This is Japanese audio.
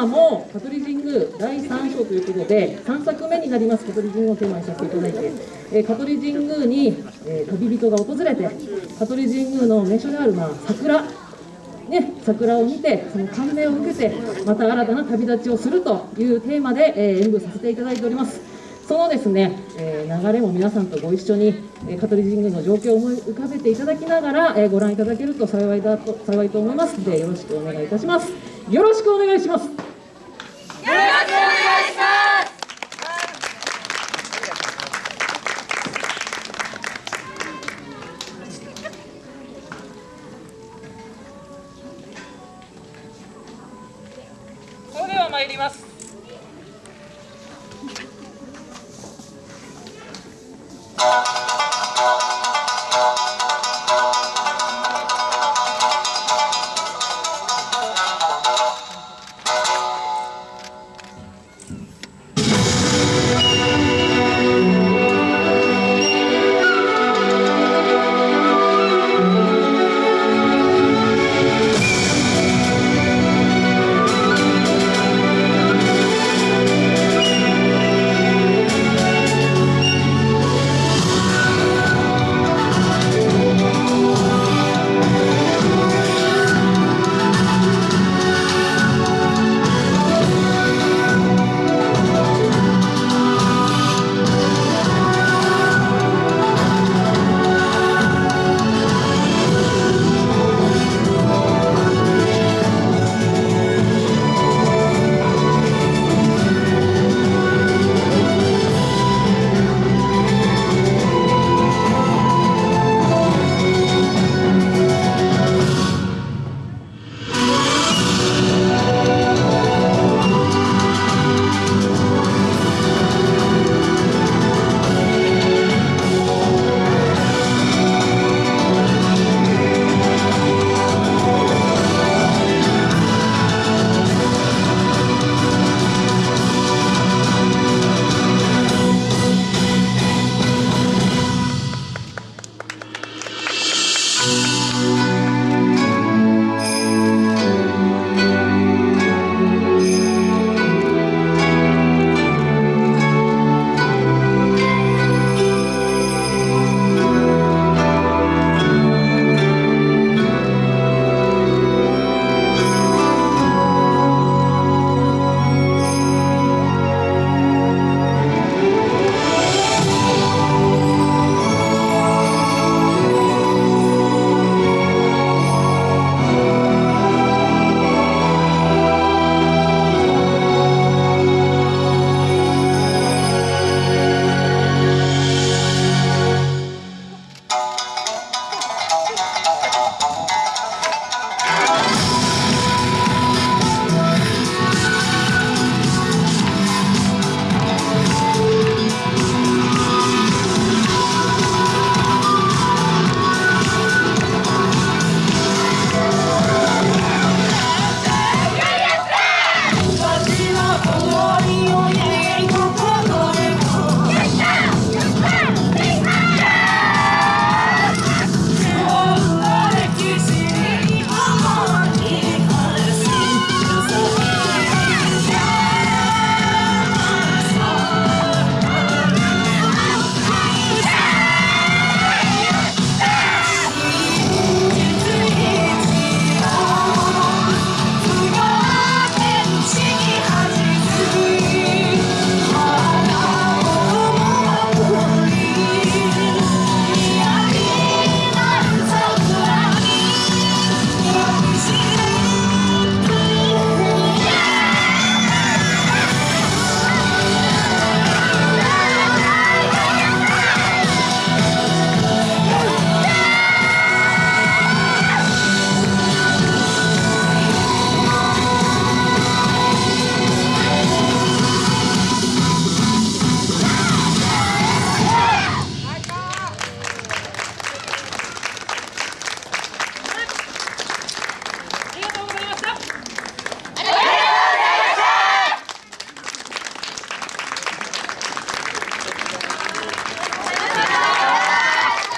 マも香取神宮第3章ということで3作目になります香取神宮をテーマにさせていただいて、えー、香取神宮に、え、旅人が訪れて香取神宮の名所である、まあ、桜ね、桜を見て、その感銘を受けて、また新たな旅立ちをするというテーマで、え、演舞させていただいております。そのですね、え、流れも皆さんとご一緒に、えー、香取神宮の状況を思い浮かべていただきながら、え、ご覧いただけると幸いだと幸いと思いますので、よろしくお願いいたします。よろしくお願いします。ます。